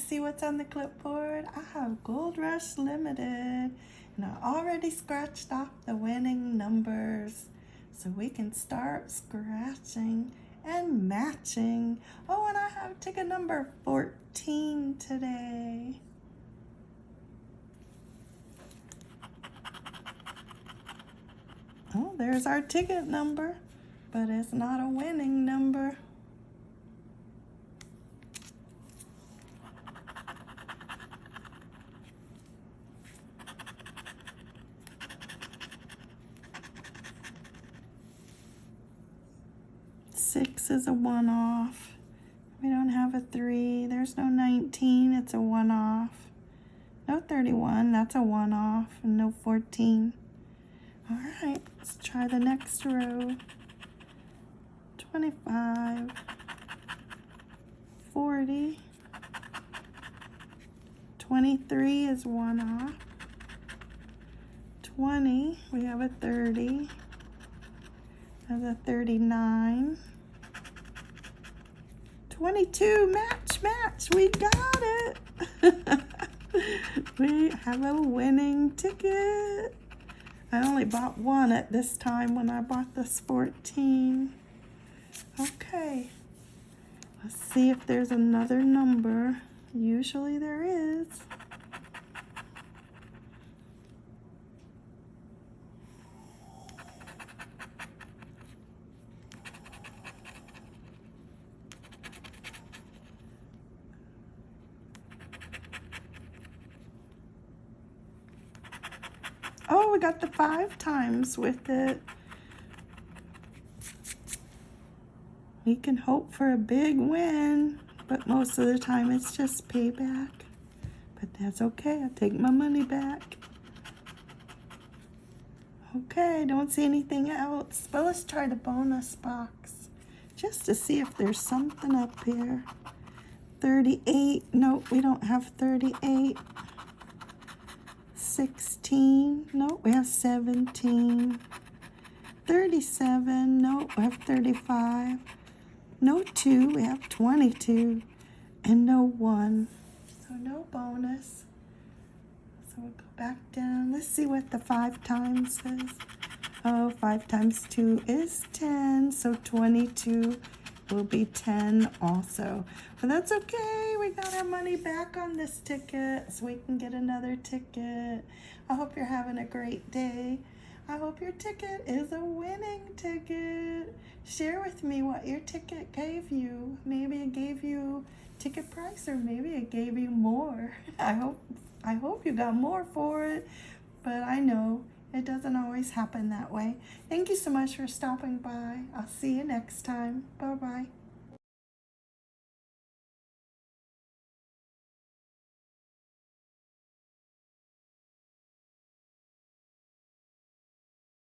see what's on the clipboard? I have Gold Rush Limited. And I already scratched off the winning numbers. So we can start scratching and matching. Oh, and I have ticket number 14 today. Oh, there's our ticket number, but it's not a winning number. Six is a one-off. We don't have a three. There's no 19. It's a one-off. No 31. That's a one-off. And no 14. All right. Let's try the next row. 25. 40. 23 is one off. 20. We have a 30. There's a 39. 22, match, match, we got it. we have a winning ticket. I only bought one at this time when I bought this 14. Okay, let's see if there's another number. Usually there is. Oh, we got the five times with it. We can hope for a big win, but most of the time it's just payback. But that's okay, I'll take my money back. Okay, don't see anything else. But let's try the bonus box just to see if there's something up here. 38, nope, we don't have 38. 16. Nope, we have 17. 37. Nope, we have 35. No 2, we have 22. And no 1. So no bonus. So we'll go back down. Let's see what the 5 times says. Oh, 5 times 2 is 10. So 22 will be 10 also. But that's okay. We got our money back on this ticket so we can get another ticket. I hope you're having a great day. I hope your ticket is a winning ticket. Share with me what your ticket gave you. Maybe it gave you ticket price or maybe it gave you more. I hope I hope you got more for it, but I know it doesn't always happen that way. Thank you so much for stopping by. I'll see you next time. Bye-bye.